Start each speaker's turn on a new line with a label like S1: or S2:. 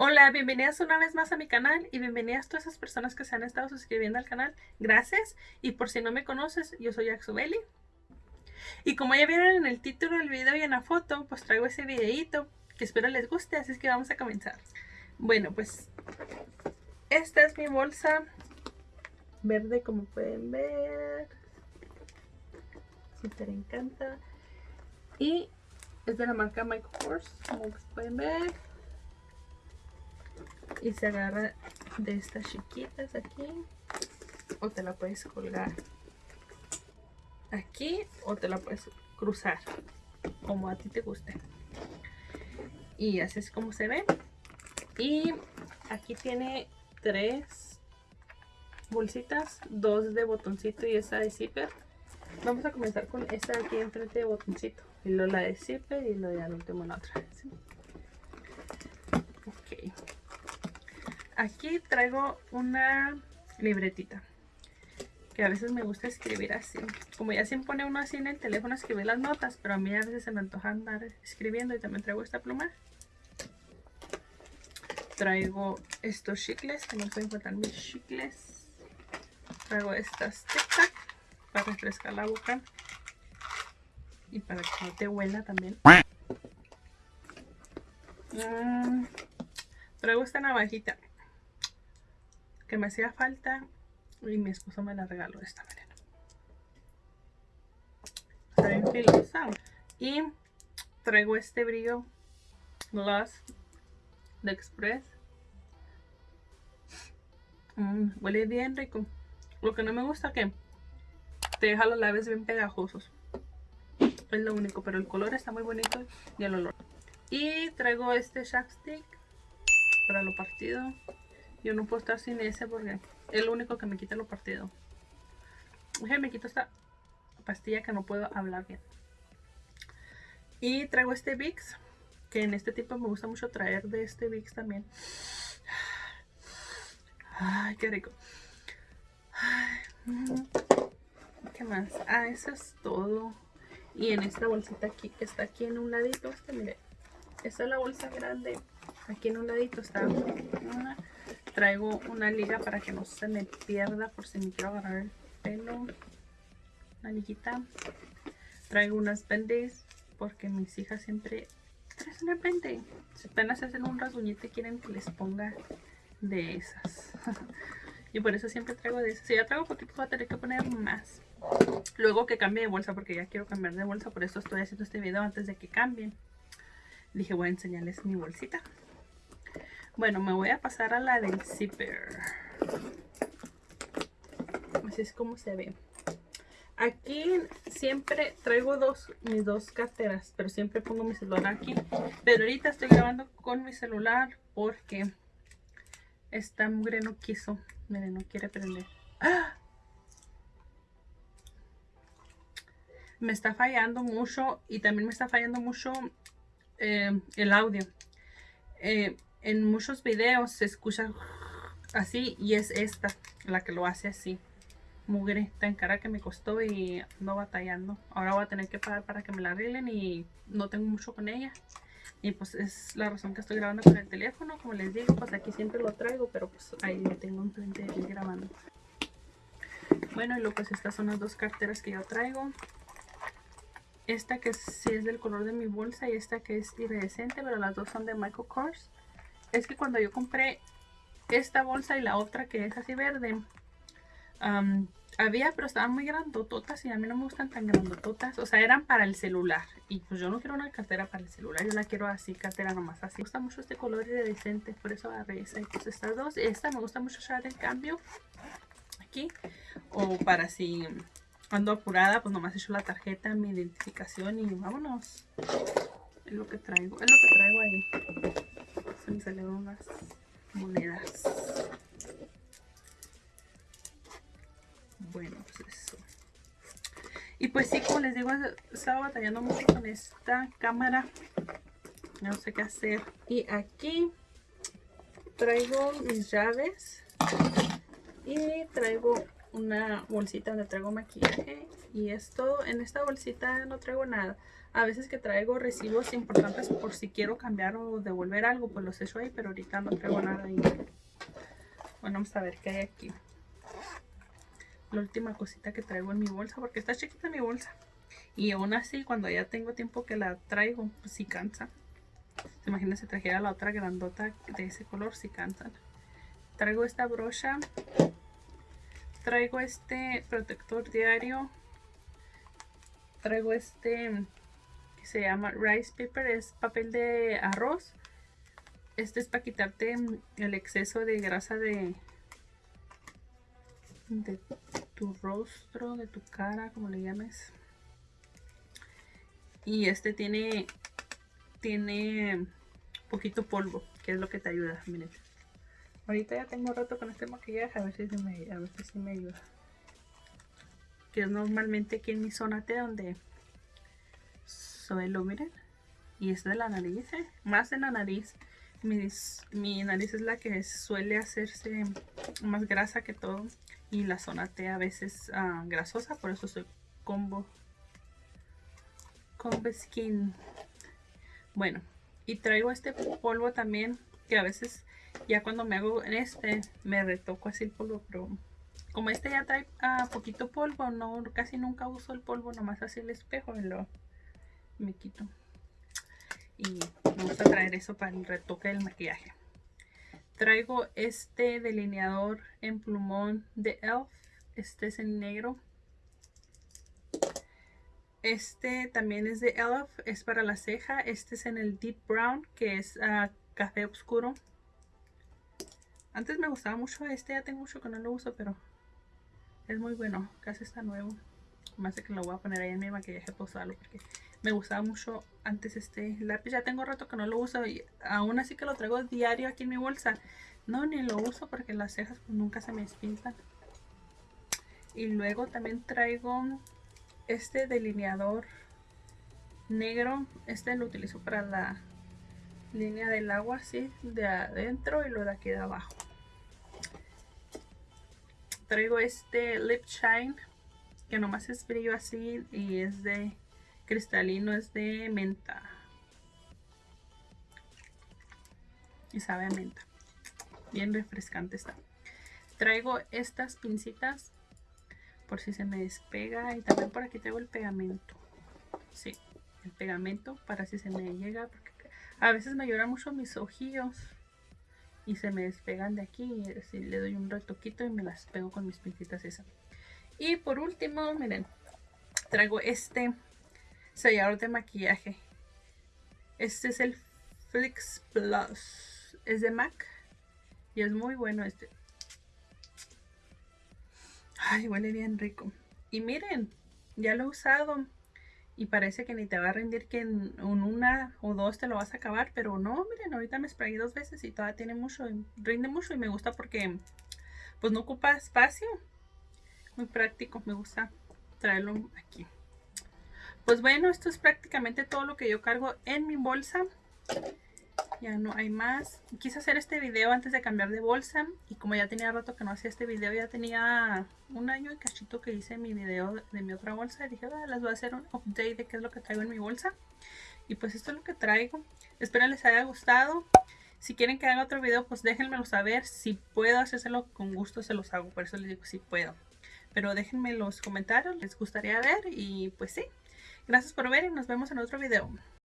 S1: Hola, bienvenidas una vez más a mi canal y bienvenidas a todas esas personas que se han estado suscribiendo al canal. Gracias. Y por si no me conoces, yo soy Axubeli. Y como ya vieron en el título del video y en la foto, pues traigo ese videito que espero les guste, así es que vamos a comenzar. Bueno, pues esta es mi bolsa verde como pueden ver. Super encanta. Y es de la marca Michael Kors, como pueden ver y se agarra de estas chiquitas aquí. O te la puedes colgar aquí o te la puedes cruzar como a ti te guste. Y así es como se ve. Y aquí tiene tres bolsitas dos de botoncito y esa de zipper. Vamos a comenzar con esta aquí enfrente de botoncito y luego la de zipper y lo de al último la otra aquí traigo una libretita que a veces me gusta escribir así. Como ya siempre pone uno así en el teléfono escribir las notas pero a mí a veces se me antoja andar escribiendo y también traigo esta pluma. Traigo estos chicles que no pueden faltar mis chicles. Traigo estas tic para refrescar la boca y para que no te huela también. Mm, traigo esta navajita que me hacía falta y mi esposo me la regaló esta manera. Está bien filosa. Y traigo este brillo gloss de Express. Mm, huele bien rico. Lo que no me gusta que te deja los labios bien pegajosos. Es lo único, pero el color está muy bonito y el olor. Y traigo este Stick para lo partido. Yo no puedo estar sin ese porque es lo único que me quita lo partido. Oye, me quito esta pastilla que no puedo hablar bien. Y traigo este Vicks, que en este tipo me gusta mucho traer de este Vicks también. Ay, qué rico. ¿Qué más? Ah, eso es todo. Y en esta bolsita aquí, que está aquí en un ladito, este, mire. Esta es la bolsa grande. Aquí en un ladito está traigo una liga para que no se me pierda por si me quiero agarrar el pelo. Una liguita. Traigo unas bendes porque mis hijas siempre traen una bende. Si apenas hacen un rasguñito quieren que les ponga de esas. y por eso siempre traigo de esas. Si ya traigo poquito voy a tener que poner más. Luego que cambie de bolsa porque ya quiero cambiar de bolsa. Por eso estoy haciendo este video antes de que cambien. Dije voy a enseñarles mi bolsita. Bueno, me voy a pasar a la del zipper. Así es como se ve. Aquí siempre traigo dos, mis dos carteras, pero siempre pongo mi celular aquí. Pero ahorita estoy grabando con mi celular porque esta mugre no quiso. Miren, no quiere prender. ¡Ah! Me está fallando mucho y también me está fallando mucho eh, el audio. Eh, en muchos videos se escucha así y es esta la que lo hace así. Mugre, tan cara que me costó y no batallando. Ahora voy a tener que pagar para que me la arreglen y no tengo mucho con ella. Y pues es la razón que estoy grabando con el teléfono. Como les digo, pues aquí siempre lo traigo, pero pues ahí lo tengo enfrente de grabando. Bueno, y luego pues estas son las dos carteras que yo traigo. Esta que sí es del color de mi bolsa y esta que es iridescente, pero las dos son de Michael Kors es que cuando yo compré esta bolsa y la otra que es así verde, había, pero estaban muy grandototas y a mí no me gustan tan grandototas. O sea, eran para el celular. Y pues yo no quiero una cartera para el celular, yo la quiero así, cartera nomás así. Me gusta mucho este color iridescente, por eso agarré esa. Y estas dos. Esta me gusta mucho usar el cambio aquí. O para si ando apurada, pues nomás hecho la tarjeta, mi identificación y vámonos. Es lo que traigo, es lo que traigo ahí salieron unas monedas. Bueno, pues eso. Y pues sí, como les digo, estaba batallando mucho con esta cámara. No sé qué hacer. Y aquí traigo mis llaves. Y traigo una bolsita donde traigo maquillaje y es todo. En esta bolsita no traigo nada. A veces que traigo recibos importantes por si quiero cambiar o devolver algo, pues los echo ahí, pero ahorita no traigo nada ahí. Bueno, vamos a ver qué hay aquí. La última cosita que traigo en mi bolsa, porque está chiquita mi bolsa. Y aún así, cuando ya tengo tiempo que la traigo, pues sí cansa. Imagínense trajera la otra grandota de ese color, si cansan. Traigo esta brocha. Traigo este protector diario. Traigo este que se llama rice paper, es papel de arroz. Este es para quitarte el exceso de grasa de, de tu rostro, de tu cara, como le llames. Y este tiene tiene poquito polvo, que es lo que te ayuda. Miren. Ahorita ya tengo rato con este maquillaje, a ver si, me, a ver si me ayuda. Que es normalmente aquí en mi zona T donde suelo, miren. Y es de la nariz, ¿eh? más de la nariz. mi nariz es la que suele hacerse más grasa que todo. Y la zona T a veces uh, grasosa, por eso soy combo. Combo Skin. Bueno, y traigo este polvo también, que a veces ya cuando me hago este, me retoco así el polvo, pero como este ya trae uh, poquito polvo, no casi nunca uso el polvo, nomás así el espejo y lo me quito. Y me gusta traer eso para el retoque del maquillaje. Traigo este delineador en plumón de ELF. Este es en negro. Este también es de Elf, es para la ceja. Este es en el Deep Brown, que es uh, café oscuro. Antes me gustaba mucho este, ya tengo mucho que no lo uso, pero es muy bueno. Casi está nuevo. Más de que lo voy a poner ahí en mi maquillaje posado porque me gustaba mucho antes este lápiz. Ya tengo rato que no lo uso y aún así que lo traigo diario aquí en mi bolsa. No, ni lo uso porque las cejas pues, nunca se me despintan. Y luego también traigo este delineador negro, este lo utilizo para la línea del agua, así, de adentro y lo de aquí de abajo. Traigo este Lip Shine, que nomás es brillo así y es de cristalino, es de menta. Y sabe a menta. Bien refrescante está. Traigo estas pincitas por si se me despega y también por aquí tengo el pegamento sí, el pegamento para si se me llega porque a veces me lloran mucho mis ojillos y se me despegan de aquí y le doy un retoquito y me las pego con mis pintitas esas y por último, miren traigo este sellador de maquillaje este es el Flix Plus es de MAC y es muy bueno este Ay, huele bien rico. Y miren, ya lo he usado. Y parece que ni te va a rendir que en, una o dos te lo vas a acabar. Pero no, miren, ahorita me sprayé dos veces y todavía tiene mucho. Rinde mucho y me gusta porque pues no ocupa espacio. Muy práctico, me gusta traerlo aquí. Pues bueno, esto es prácticamente todo lo que yo cargo en mi bolsa ya no hay más. Quise hacer este video antes de cambiar de bolsa y como ya tenía rato que no hacía este video ya tenía un año y cachito que hice mi video de mi otra bolsa y dije ah, les voy a hacer un update de qué es lo que traigo en mi bolsa y pues esto es lo que traigo. Espero les haya gustado. Si quieren que haga otro video pues déjenmelo saber. Si puedo hacérselo con gusto se los hago. Por eso les digo si puedo. Pero déjenme los comentarios les gustaría ver y pues sí. Gracias por ver y nos vemos en otro video